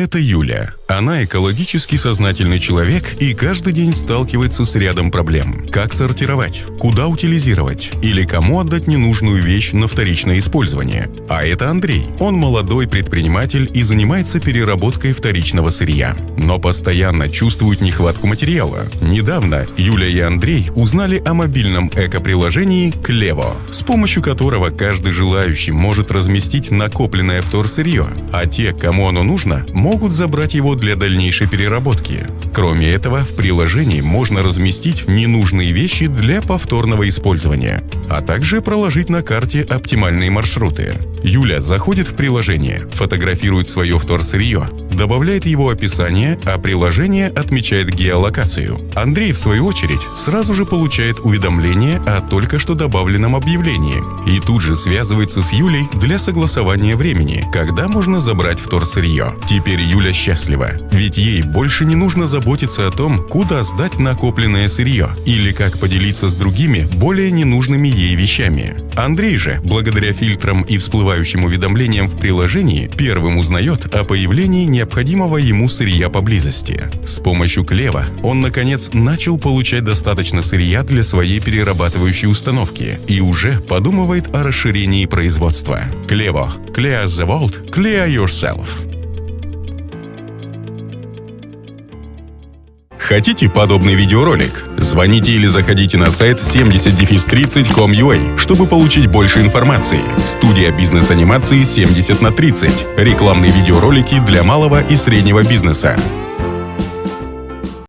Это Юля. Она экологически сознательный человек и каждый день сталкивается с рядом проблем. Как сортировать? Куда утилизировать? Или кому отдать ненужную вещь на вторичное использование? А это Андрей. Он молодой предприниматель и занимается переработкой вторичного сырья. Но постоянно чувствует нехватку материала. Недавно Юля и Андрей узнали о мобильном эко-приложении Клево, с помощью которого каждый желающий может разместить накопленное вторсырье, а те, кому оно нужно, могут забрать его для дальнейшей переработки. Кроме этого, в приложении можно разместить ненужные вещи для повторного использования, а также проложить на карте оптимальные маршруты. Юля заходит в приложение, фотографирует свое вторсырье, добавляет его описание, а приложение отмечает геолокацию. Андрей, в свою очередь, сразу же получает уведомление о только что добавленном объявлении и тут же связывается с Юлей для согласования времени, когда можно забрать вторсырье. Теперь Юля счастлива, ведь ей больше не нужно заботиться о том, куда сдать накопленное сырье или как поделиться с другими более ненужными ей вещами. Андрей же, благодаря фильтрам и всплывающим уведомлениям в приложении, первым узнает о появлении необходимого ему сырья поблизости. С помощью Клева он, наконец, начал получать достаточно сырья для своей перерабатывающей установки и уже подумывает о расширении производства. Клево. Clear the vault, clear yourself. Хотите подобный видеоролик? Звоните или заходите на сайт 70-30.com.ua, чтобы получить больше информации. Студия бизнес-анимации 70 на 30. Рекламные видеоролики для малого и среднего бизнеса.